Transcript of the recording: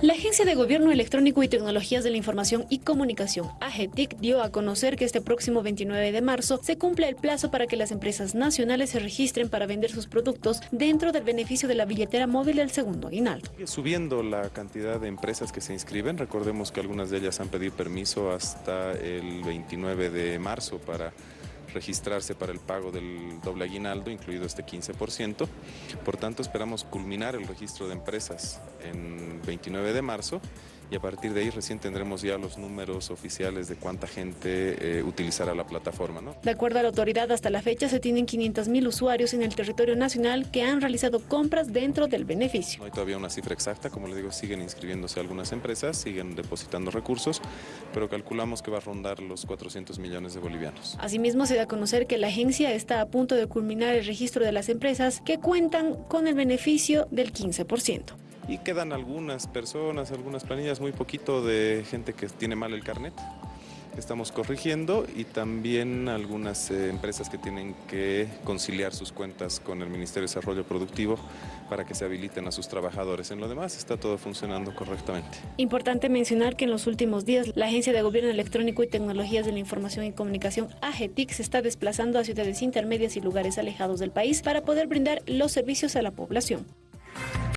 La Agencia de Gobierno Electrónico y Tecnologías de la Información y Comunicación, AGETIC, dio a conocer que este próximo 29 de marzo se cumple el plazo para que las empresas nacionales se registren para vender sus productos dentro del beneficio de la billetera móvil del segundo aguinaldo. Subiendo la cantidad de empresas que se inscriben, recordemos que algunas de ellas han pedido permiso hasta el 29 de marzo para registrarse para el pago del doble aguinaldo, incluido este 15%. Por tanto, esperamos culminar el registro de empresas en 29 de marzo y a partir de ahí recién tendremos ya los números oficiales de cuánta gente eh, utilizará la plataforma. ¿no? De acuerdo a la autoridad, hasta la fecha se tienen 500.000 usuarios en el territorio nacional que han realizado compras dentro del beneficio. No hay todavía una cifra exacta, como les digo, siguen inscribiéndose algunas empresas, siguen depositando recursos, pero calculamos que va a rondar los 400 millones de bolivianos. Asimismo, se da a conocer que la agencia está a punto de culminar el registro de las empresas que cuentan con el beneficio del 15% y quedan algunas personas, algunas planillas, muy poquito de gente que tiene mal el carnet estamos corrigiendo y también algunas eh, empresas que tienen que conciliar sus cuentas con el Ministerio de Desarrollo Productivo para que se habiliten a sus trabajadores. En lo demás está todo funcionando correctamente. Importante mencionar que en los últimos días la Agencia de Gobierno Electrónico y Tecnologías de la Información y Comunicación, AGETIC, se está desplazando a ciudades intermedias y lugares alejados del país para poder brindar los servicios a la población.